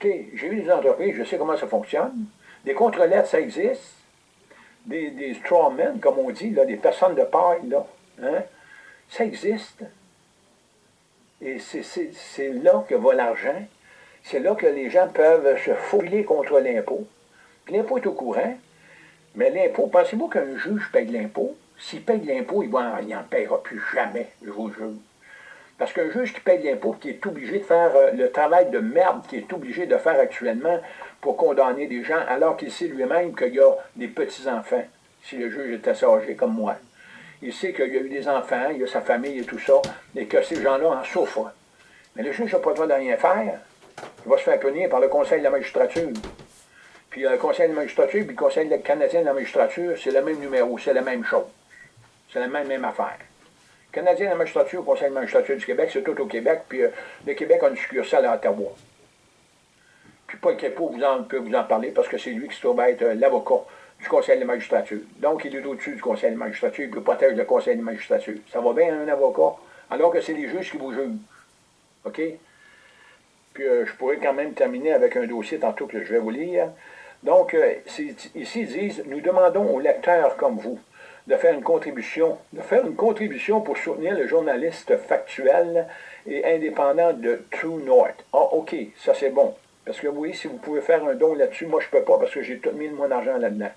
Écoutez, j'ai eu des entreprises, je sais comment ça fonctionne. Des contre-lettres, ça existe. Des, des strawmen, comme on dit, là, des personnes de paille, là. Hein? Ça existe. Et c'est là que va l'argent c'est là que les gens peuvent se faufiler contre l'impôt. l'impôt est au courant, mais l'impôt, pensez-vous qu'un juge paye l'impôt? S'il paye l'impôt, il n'en payera plus jamais, je vous jure. Parce qu'un juge qui paye l'impôt, qui est obligé de faire euh, le travail de merde qu'il est obligé de faire actuellement pour condamner des gens, alors qu'il sait lui-même qu'il y a des petits-enfants, si le juge est assez âgé comme moi. Il sait qu'il y a eu des enfants, il y a sa famille et tout ça, et que ces gens-là en souffrent. Mais le juge n'a pas le droit de rien faire il va se faire punir par le Conseil de la magistrature. Puis le Conseil de la magistrature, puis le Conseil canadien de la magistrature, c'est le même numéro, c'est la même chose. C'est la même affaire. Canadien de la magistrature, Conseil de magistrature du Québec, c'est tout au Québec, puis euh, le Québec a une succursale à Ottawa. Puis Paul Kepo vous en, peut vous en parler parce que c'est lui qui se trouve être euh, l'avocat du Conseil de magistrature. Donc, il est au-dessus du Conseil de magistrature, il protège le Conseil de magistrature. Ça va bien un avocat, alors que c'est les juges qui vous jugent. OK? Puis euh, je pourrais quand même terminer avec un dossier tantôt que je vais vous lire. Donc, ici, ils disent, nous demandons aux lecteurs comme vous de faire une contribution, de faire une contribution pour soutenir le journaliste factuel et indépendant de True North. Ah, OK, ça c'est bon. Parce que oui, si vous pouvez faire un don là-dessus, moi je peux pas parce que j'ai tout mis de mon argent là-dedans.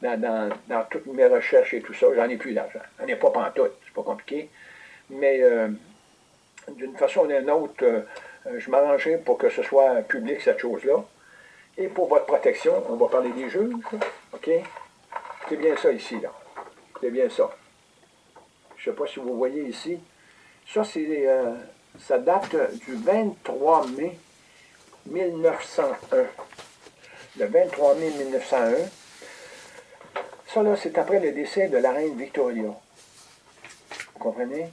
Dans, toutes mes recherches et tout ça, j'en ai plus d'argent. J'en ai pas pantoute, c'est pas compliqué. Mais euh, d'une façon ou d'une autre, euh, je m'arrangeais pour que ce soit public, cette chose-là. Et pour votre protection, on va parler des juges, OK? C'est bien ça ici, là. C'est bien ça. Je ne sais pas si vous voyez ici. Ça, c'est, euh, ça date du 23 mai 1901. Le 23 mai 1901. Ça, là, c'est après le décès de la reine Victoria. Vous comprenez?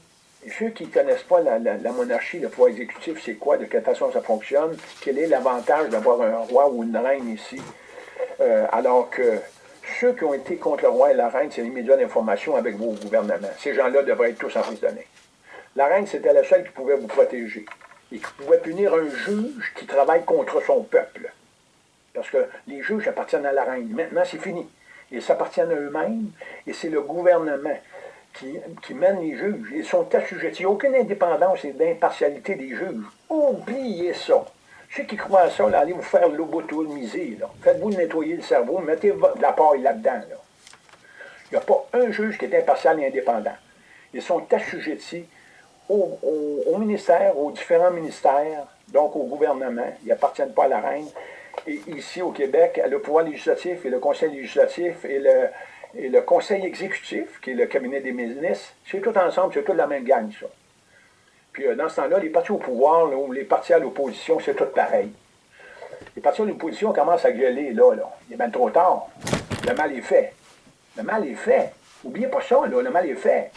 Et ceux qui ne connaissent pas la, monarchie, le pouvoir exécutif, c'est quoi, de quelle façon ça fonctionne, quel est l'avantage d'avoir un roi ou une reine ici, euh, alors que ceux qui ont été contre le roi et la reine, c'est les médias d'information avec vos gouvernements. Ces gens-là devraient être tous emprisonnés. La reine, c'était la seule qui pouvait vous protéger et qui pouvait punir un juge qui travaille contre son peuple. Parce que les juges appartiennent à la reine. Maintenant, c'est fini. Ils s'appartiennent à eux-mêmes et c'est le gouvernement qui, qui, mène les juges. Ils sont assujettis. Il n'y a aucune indépendance et d'impartialité des juges. Oubliez ça. Ceux qui croient à ça, allez vous faire lobotomiser. Faites-vous nettoyer le cerveau, mettez de la paille là-dedans. Il n'y a pas un juge qui est impartial et indépendant. Ils sont assujettis au, ministère, aux différents ministères, donc au gouvernement. Ils n'appartiennent pas à la reine. Et ici, au Québec, le pouvoir législatif et le conseil législatif et le, conseil exécutif, qui est le cabinet des ministres, c'est tout ensemble, c'est toute la même gang, ça. Puis euh, dans ce temps-là, les partis au pouvoir ou les partis à l'opposition, c'est tout pareil. Les partis à l'opposition commencent à gueuler, là, là. Il est bien trop tard. Le mal est fait. Le mal est fait. N'oubliez pas ça, là, le mal est fait.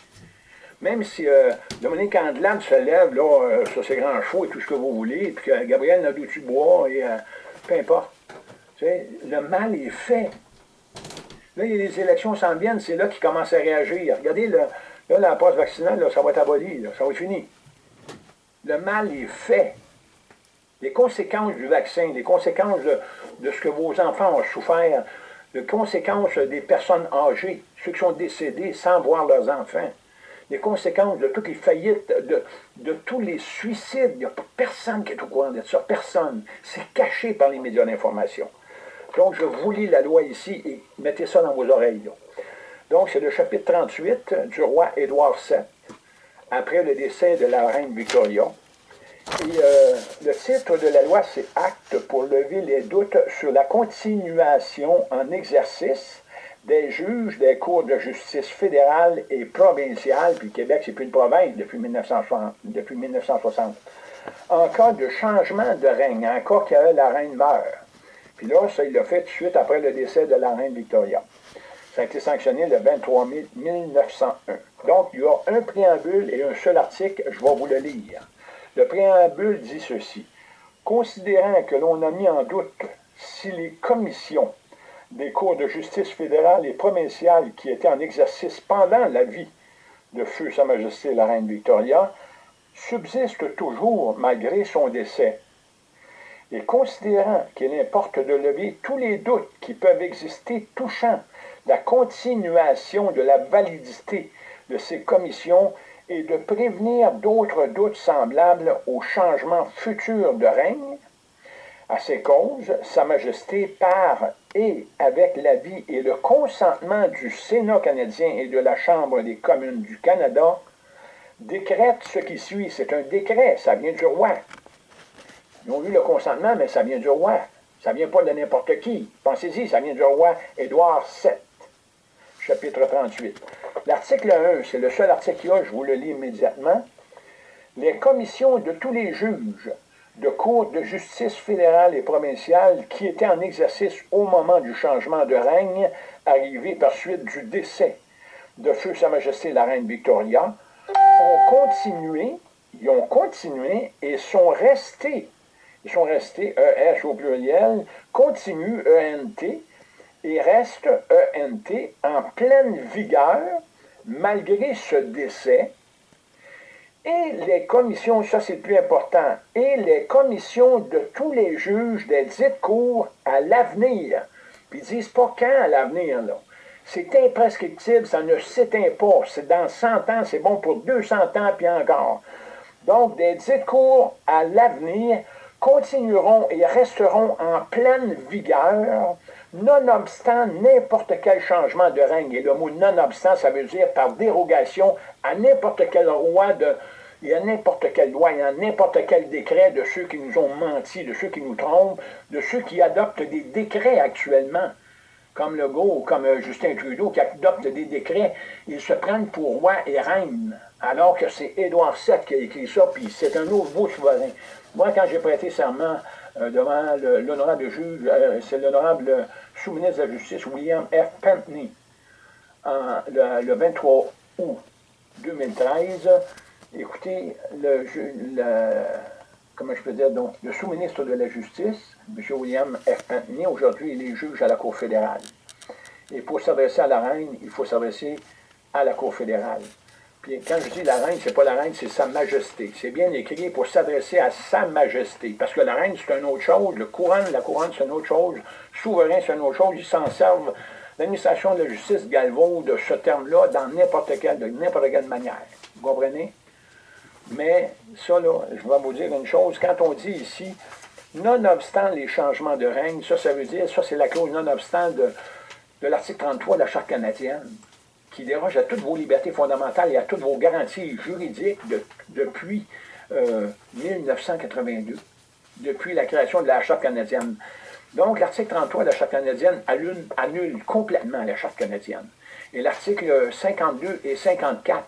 Même si euh, Dominique Andelade se lève là, euh, sur ses grands chevaux et tout ce que vous voulez, puis que Gabriel Nadeau-Dubois, et peu importe. le mal est fait. Là, les élections s'en viennent, c'est là qu'ils commencent à réagir. Regardez, là, la passe vaccinale, ça va être aboli, ça va être fini le mal est fait. Les conséquences du vaccin, les conséquences de, ce que vos enfants ont souffert, les conséquences des personnes âgées, ceux qui sont décédés sans voir leurs enfants, les conséquences de toutes les faillites, de, tous les suicides. Il n'y a personne qui est au courant de ça, personne. C'est caché par les médias d'information. Donc, je vous lis la loi ici et mettez ça dans vos oreilles. Donc, c'est le chapitre 38 du roi Édouard VII après le décès de la reine Victoria. Et euh, le titre de la loi, c'est Acte pour lever les doutes sur la continuation en exercice des juges des cours de justice fédérale et provinciale, puis Québec, c'est plus une province depuis 1960, depuis 1960, en cas de changement de règne, en cas que la reine meurt. Puis là, ça, il l'a fait tout de suite après le décès de la reine Victoria. Ça a été sanctionné le 23 mai 1901. Donc, il y a un préambule et un seul article, je vais vous le lire. Le préambule dit ceci. Considérant que l'on a mis en doute si les commissions des cours de justice fédérale et provinciale qui étaient en exercice pendant la vie de Feu Sa Majesté la Reine Victoria subsistent toujours malgré son décès. Et considérant qu'il importe de lever tous les doutes qui peuvent exister touchant la continuation de la validité de ces commissions et de prévenir d'autres doutes semblables au changement futur de règne, à ces causes, Sa Majesté, par et avec l'avis et le consentement du Sénat canadien et de la Chambre des communes du Canada, décrète ce qui suit. C'est un décret, ça vient du roi. Ils ont eu le consentement, mais ça vient du roi. Ça vient pas de n'importe qui. Pensez-y, ça vient du roi Édouard VII chapitre 38. L'article 1, c'est le seul article qu'il y a, je vous le lis immédiatement. Les commissions de tous les juges de cours de justice fédérale et provinciale qui étaient en exercice au moment du changement de règne, arrivé par suite du décès de Feu Sa Majesté la Reine Victoria, ont continué, ils ont continué et sont restés, ils sont restés, ES au pluriel, continue, ENT, et reste ENT en pleine vigueur malgré ce décès. Et les commissions, ça c'est le plus important, et les commissions de tous les juges des dites cours à l'avenir. Puis ils disent pas quand à l'avenir, là. C'est imprescriptible, ça ne s'éteint pas. C'est dans 100 ans, c'est bon pour 200 ans, puis encore. Donc, des dites cours à l'avenir continueront et resteront en pleine vigueur nonobstant n'importe quel changement de règne. Et le mot nonobstant, ça veut dire par dérogation à n'importe quel roi de, il y a n'importe quelle loi, il y a n'importe quel décret de ceux qui nous ont menti, de ceux qui nous trompent, de ceux qui adoptent des décrets actuellement, comme Legault comme euh, Justin Trudeau, qui adoptent des décrets, ils se prennent pour roi et reine, alors que c'est Édouard VII qui a écrit ça, puis c'est un nouveau souverain. Moi, quand j'ai prêté serment devant l'honorable juge, euh, c'est l'honorable sous-ministre de la Justice, William F. Pentney, le 23 août 2013, Écoutez, le, comment je peux dire, donc, le sous-ministre de la Justice, M. William F. Pantney, aujourd'hui, il est juge à la Cour fédérale. Et pour s'adresser à la reine, il faut s'adresser à la Cour fédérale. Quand je dis la reine, c'est pas la reine, c'est sa majesté. C'est bien écrit pour s'adresser à sa majesté. Parce que la reine, c'est une autre chose. Le couronne, la couronne, c'est une autre chose. Souverain, c'est une autre chose. Ils s'en servent. L'administration de la justice galvaude ce terme-là dans n'importe quelle, de n'importe quelle manière. Vous comprenez? Mais ça, là, je vais vous dire une chose. Quand on dit ici, nonobstant les changements de règne, ça, ça veut dire, ça, c'est la clause nonobstant de, de l'article 33 de la Charte canadienne, qui déroge à toutes vos libertés fondamentales et à toutes vos garanties juridiques depuis 1982, euh, depuis la création de la Charte canadienne. Donc, l'article 33 de la Charte canadienne annule, annule complètement la Charte canadienne. Et l'article 52 et 54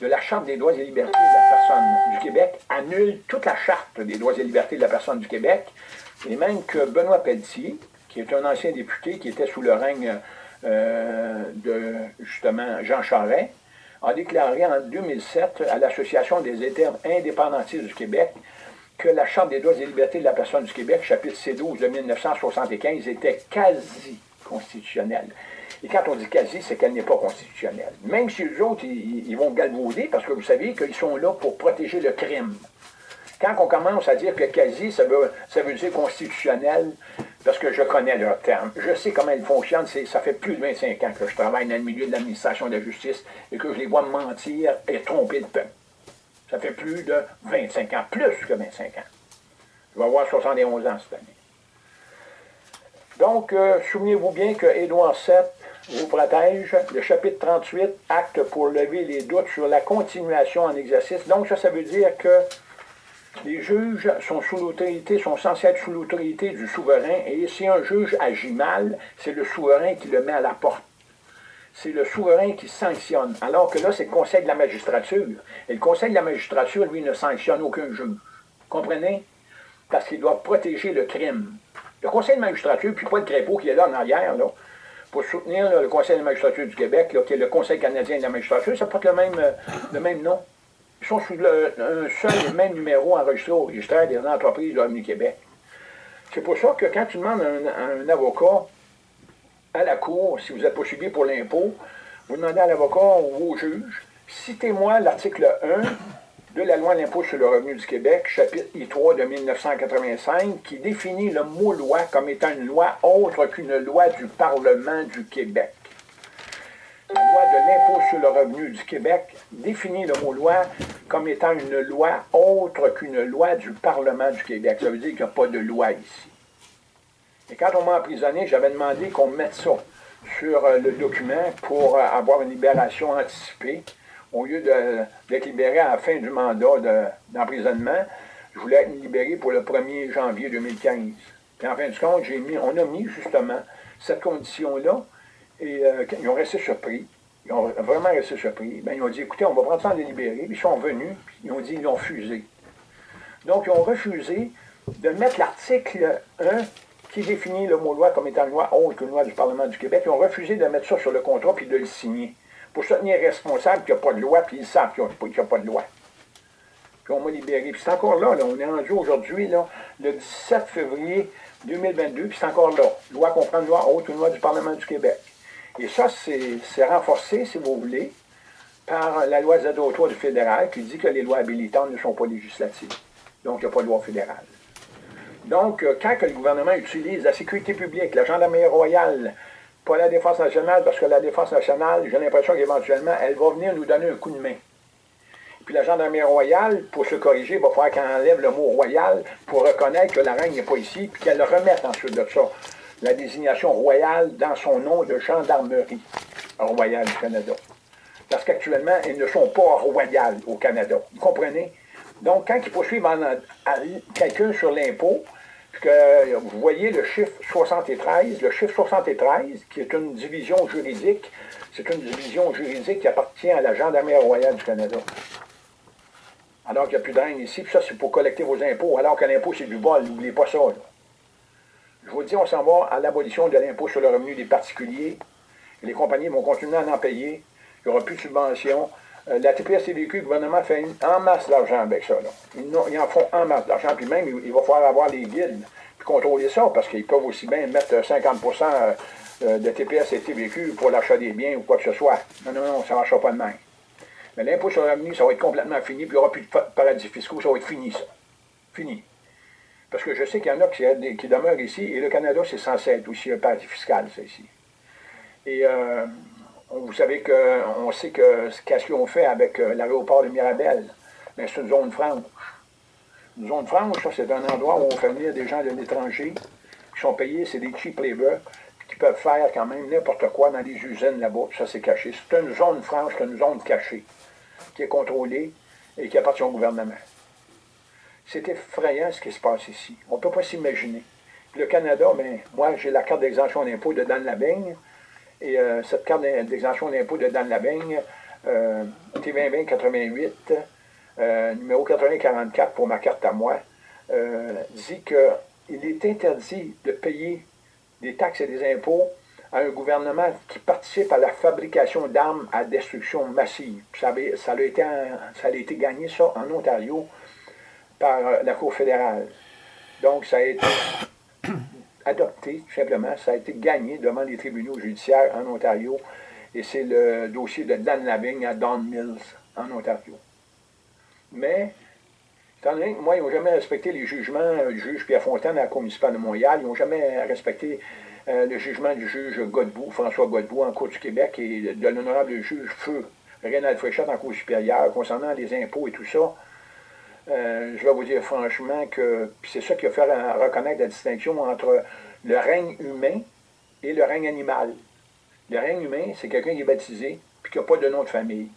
de la Charte des droits et libertés de la personne du Québec annule toute la Charte des droits et libertés de la personne du Québec, et même que Benoît Pelletier, qui est un ancien député qui était sous le règne euh, de, justement, Jean Charest, a déclaré en 2007 à l'Association des États indépendantistes du Québec que la Charte des droits et libertés de la personne du Québec, chapitre C12 de 1975, était quasi constitutionnelle. Et quand on dit quasi, c'est qu'elle n'est pas constitutionnelle. Même si les autres, ils, vont galvauder, parce que vous savez qu'ils sont là pour protéger le crime. Quand on commence à dire que quasi, ça veut, ça veut dire constitutionnel, parce que je connais leur terme, je sais comment ils fonctionnent, ça fait plus de 25 ans que je travaille dans le milieu de l'administration de la justice et que je les vois mentir et tromper le peuple. Ça fait plus de 25 ans, plus que 25 ans. Je vais avoir 71 ans cette année. Donc, euh, souvenez-vous bien que Édouard VII vous protège. Le chapitre 38, acte pour lever les doutes sur la continuation en exercice. Donc, ça, ça veut dire que les juges sont sous l'autorité, sont censés être sous l'autorité du souverain, et si un juge agit mal, c'est le souverain qui le met à la porte. C'est le souverain qui sanctionne. Alors que là, c'est le conseil de la magistrature. Et le conseil de la magistrature, lui, ne sanctionne aucun juge. Comprenez? Parce qu'il doit protéger le crime. Le conseil de magistrature, puis pas le crépeau qui est là en arrière, là, pour soutenir le Conseil de la magistrature du Québec, qui est le Conseil canadien de la magistrature, ça porte le même, euh, le même nom. Ils sont sous le, un seul et même numéro enregistré au registre des entreprises de du Québec. C'est pour ça que quand tu demandes un, un, avocat à la Cour, si vous êtes poursuivi pour l'impôt, vous demandez à l'avocat ou au juge, citez-moi l'article 1 de la loi de l'impôt sur le revenu du Québec, chapitre I3 de 1985, qui définit le mot loi comme étant une loi autre qu'une loi du Parlement du Québec. La loi de l'impôt sur le revenu du Québec définit le mot loi comme étant une loi autre qu'une loi du Parlement du Québec. Ça veut dire qu'il n'y a pas de loi ici. Et quand on m'a emprisonné, j'avais demandé qu'on mette ça sur euh, le document pour euh, avoir une libération anticipée au lieu d'être libéré à la fin du mandat d'emprisonnement, je voulais être libéré pour le 1er janvier 2015. Puis en fin de compte, on a mis justement cette condition-là, et euh, ils ont resté surpris. Ils ont vraiment resté surpris. Ben, ils ont dit, écoutez, on va prendre de libérer. Puis ils sont venus, puis ils ont dit, ils l'ont fusé. Donc, ils ont refusé de mettre l'article 1 qui définit le mot loi comme étant une loi autre que loi du Parlement du Québec. Ils ont refusé de mettre ça sur le contrat puis de le signer pour se tenir responsable qu'il n'y a pas de loi, puis ils savent qu'il n'y a, pas de loi. Puis on m'a libéré. Puis c'est encore là, on est rendu aujourd'hui, le 17 février 2022, puis c'est encore là. Loi comprend une loi haute, une loi du Parlement du Québec. Et ça, c'est renforcé, si vous voulez, par la loi Z03 du fédéral qui dit que les lois habilitantes ne sont pas législatives. Donc, il n'y a pas de loi fédérale. Donc, euh, quand le gouvernement utilise la sécurité publique, la gendarmerie royale, pas la Défense nationale, parce que la Défense nationale, j'ai l'impression qu'éventuellement, elle va venir nous donner un coup de main. Puis la gendarmerie royale, pour se corriger, va falloir qu'elle enlève le mot royal pour reconnaître que la reine n'est pas ici, puis qu'elle remette ensuite de ça la désignation royale dans son nom de gendarmerie royale du Canada. Parce qu'actuellement, ils ne sont pas royales au Canada. Vous comprenez? Donc, quand ils poursuivent quelqu'un sur l'impôt, vous voyez le chiffre 73, le chiffre 73, qui est une division juridique, c'est une division juridique qui appartient à la Gendarmerie royale du Canada. Alors qu'il n'y a plus de ici, puis ça, c'est pour collecter vos impôts, alors que l'impôt, c'est du vol, n'oubliez pas ça. Je vous dis, on s'en va à l'abolition de l'impôt sur le revenu des particuliers. Les compagnies vont continuer à en payer. Il n'y aura plus de subventions. Euh, la TPS-TVQ, le gouvernement fait en masse d'argent avec ça. Ils, en font en masse d'argent, puis même, il, va falloir avoir les guides, puis contrôler ça, parce qu'ils peuvent aussi bien mettre 50% euh, de TPS et TVQ pour l'achat des biens ou quoi que ce soit. Non, non, non, ça ne marchera pas de même. Mais l'impôt sur le revenu, ça va être complètement fini, puis il n'y aura plus de paradis fiscaux, ça va être fini, ça. Fini. Parce que je sais qu'il y en a qui, demeurent ici, et le Canada, c'est censé être aussi un paradis fiscal, ça, ici. Et euh, vous savez qu'on sait que qu'est-ce qu'ils ont fait avec euh, l'aéroport de Mirabel. Mais c'est une zone franche. Une zone franche, ça, c'est un endroit où on fait venir des gens de l'étranger qui sont payés, c'est des cheap labor, qui peuvent faire quand même n'importe quoi dans des usines là-bas, ça c'est caché. C'est une zone franche, c'est une zone cachée, qui est contrôlée et qui appartient au gouvernement. C'est effrayant ce qui se passe ici. On ne peut pas s'imaginer. Le Canada, mais moi j'ai la carte d'exemption d'impôt de Dan Labeigne, et euh, cette carte d'exemption d'impôt de Dan Labeigne, euh, T2020-88, euh, numéro 8044 pour ma carte à moi, dit qu'il est interdit de payer des taxes et des impôts à un gouvernement qui participe à la fabrication d'armes à destruction massive. Ça, ça, a été, ça a été gagné, ça, en Ontario, par la Cour fédérale. Donc, ça a été adopté, tout simplement. Ça a été gagné devant les tribunaux judiciaires en Ontario. Et c'est le dossier de Dan Lavigne à Don Mills, en Ontario. Mais, étant donné que moi, ils n'ont jamais respecté les jugements du juge Pierre Fontaine à la Cour municipale de Montréal, ils n'ont jamais respecté euh, le jugement du juge Godbout, François Godbout, en Cour du Québec, et de l'honorable juge Feu, Rénal Fréchette, en Cour supérieure, concernant les impôts et tout ça. Euh, je vais vous dire franchement que c'est ça qui a fait reconnaître la distinction entre le règne humain et le règne animal. Le règne humain, c'est quelqu'un qui est baptisé puis qui n'a pas de nom de famille.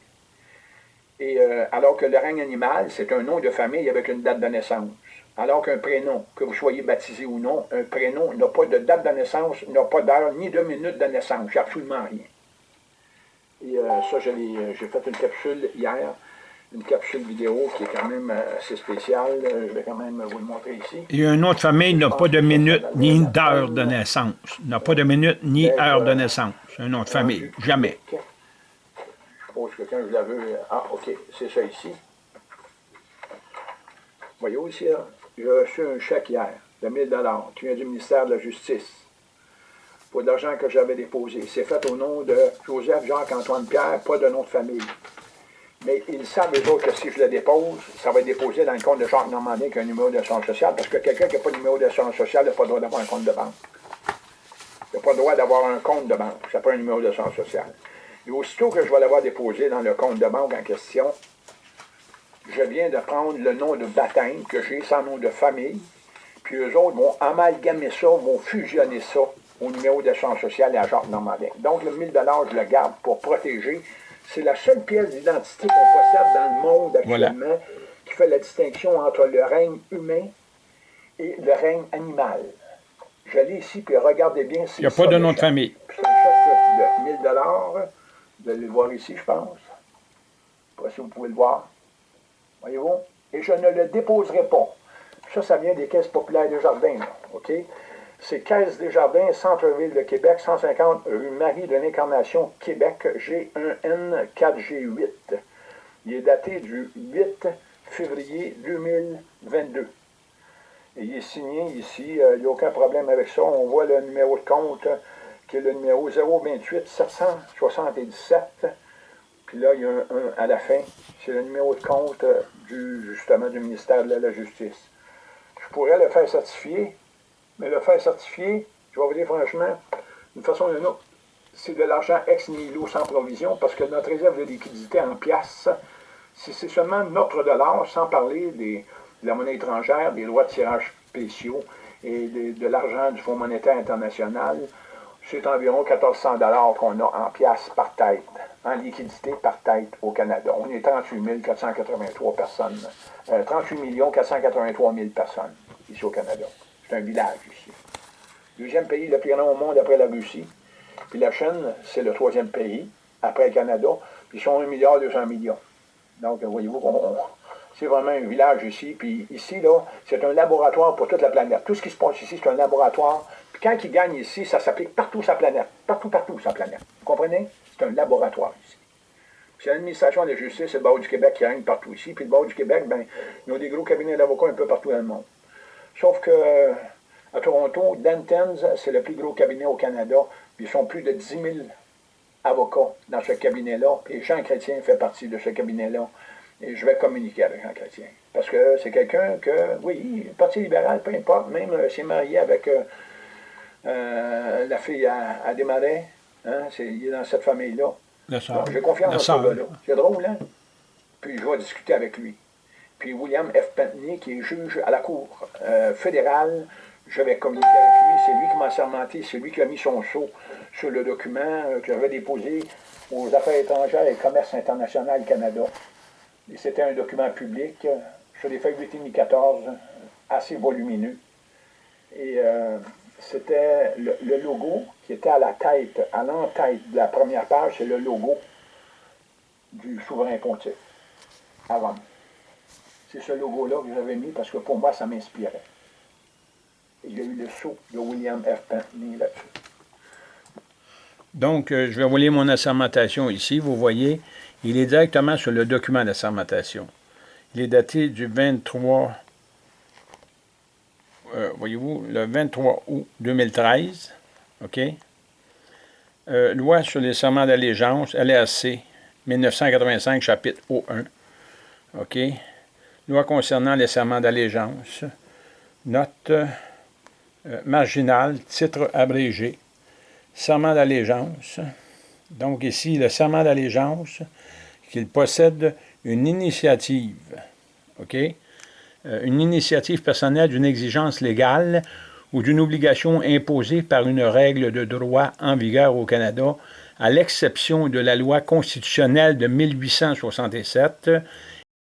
Et euh, alors que le règne animal, c'est un nom de famille avec une date de naissance. Alors qu'un prénom, que vous soyez baptisé ou non, un prénom n'a pas de date de naissance, n'a pas d'heure ni de minute de naissance. Absolument rien. Et euh, ça, j'ai fait une capsule hier une capsule vidéo qui est quand même euh, assez spéciale. Euh, je vais quand même vous le montrer ici. A une autre famille n'a pas de minute ni d'heure de naissance. N'a pas de minute ni heure de naissance. Une autre famille. Jamais. Je suppose que quand je la veux... Ah, OK, c'est ça ici. Voyez ici, j'ai reçu un chèque hier de 1000 qui vient du ministère de la Justice pour de l'argent que j'avais déposé. C'est fait au nom de Joseph Jacques-Antoine Pierre, pas de nom de famille. Mais ils savent, eux autres, que si je le dépose, ça va être déposé dans le compte de Jacques Normandin qui a un numéro d'assurance sociale, parce que quelqu'un qui n'a pas de numéro d'assurance sociale n'a pas le droit d'avoir un compte de banque. Il n'a pas le droit d'avoir un compte de banque, ça pas un numéro d'assurance sociale. Et aussitôt que je vais l'avoir déposé dans le compte de banque en question, je viens de prendre le nom de baptême que j'ai sans nom de famille, puis eux autres vont amalgamer ça, vont fusionner ça au numéro d'assurance sociale et à Jacques Normandin. Donc le 1000 je le garde pour protéger c'est la seule pièce d'identité qu'on possède dans le monde actuellement qui fait la distinction entre le règne humain et le règne animal. Je l'ai ici, puis regardez bien. Il n'y a pas de nom de famille. C'est un chèque de 1000 Vous allez le voir ici, je pense. Je ne sais pas si vous pouvez le voir. Voyez-vous? Et je ne le déposerai pas. Ça, ça vient des caisses populaires de jardin. OK? C'est Caisse des Jardins, Centre-Ville de Québec, 150 rue Marie de l'Incarnation, Québec, G1N4G8. Il est daté du 8 février 2022. Et il est signé ici, euh, il n'y a aucun problème avec ça. On voit le numéro de compte qui est le numéro 028 777. Puis là, il y a un 1 à la fin. C'est le numéro de compte euh, du, justement du ministère de la Justice. Je pourrais le faire certifier, mais le faire certifier, je vais vous dire franchement, d'une façon ou d'une autre, c'est de l'argent ex nihilo sans provision parce que notre réserve de liquidité en pièces, c'est seulement notre dollar, sans parler des, de la monnaie étrangère, des droits de tirage spéciaux et de, l'argent du Fonds monétaire international, c'est environ 1400 dollars qu'on a en pièces par tête. en liquidité par tête au Canada. On est 38 483 personnes, 38 483 000 personnes ici au Canada. C'est un village ici. Deuxième pays le plus grand au monde après la Russie. Puis la Chine, c'est le troisième pays, après le Canada. Puis ils sont 1 milliard 200 millions. Donc, voyez-vous, c'est vraiment un village ici. Puis ici, là, c'est un laboratoire pour toute la planète. Tout ce qui se passe ici, c'est un laboratoire. Puis quand ils gagnent ici, ça s'applique partout sur la planète. Partout, partout sur la planète. Vous comprenez? C'est un laboratoire ici. C'est l'administration de justice, c'est le barreau du Québec qui règne partout ici. Puis le barreau du Québec, ben, ils ont des gros cabinets d'avocats un peu partout dans le monde. Sauf que à Toronto, Dentons, c'est le plus gros cabinet au Canada. Puis ils sont plus de 10 000 avocats dans ce cabinet-là. Et Jean Chrétien fait partie de ce cabinet-là. Et je vais communiquer avec Jean Chrétien. Parce que c'est quelqu'un que, oui, Parti libéral, peu importe, même euh, s'est marié avec euh, euh, la fille à, à Desmarais. Hein, il est dans cette famille-là. J'ai confiance dans ce gars-là. C'est drôle, hein? Puis je vais discuter avec lui. Puis William F. Pentney, qui est juge à la Cour fédérale, je vais communiquer avec lui. C'est lui qui m'a sermenté, c'est lui qui a mis son sceau sur le document que j'avais déposé aux Affaires étrangères et Commerce international Canada. Et c'était un document public sur des feuilles 2014, assez volumineux. Et euh, c'était le, logo qui était à la tête, à l'entête de la première page, c'est le logo du souverain pontife Rome. C'est ce logo-là que j'avais mis parce que pour moi, ça m'inspirait. Il y a eu le saut de William F. Pentney là-dessus. Donc, euh, je vais vous lire mon assermentation ici. Vous voyez, il est directement sur le document d'assermentation. Il est daté du 23 euh, voyez-vous, le 23 août 2013, OK? Euh, loi sur les serments d'allégeance, LRC, 1985, chapitre O1, OK? Loi concernant les serments d'allégeance, note euh, marginale, titre abrégé, serment d'allégeance. Donc ici, le serment d'allégeance, qu'il possède une initiative, OK? Euh, une initiative personnelle d'une exigence légale ou d'une obligation imposée par une règle de droit en vigueur au Canada, à l'exception de la loi constitutionnelle de 1867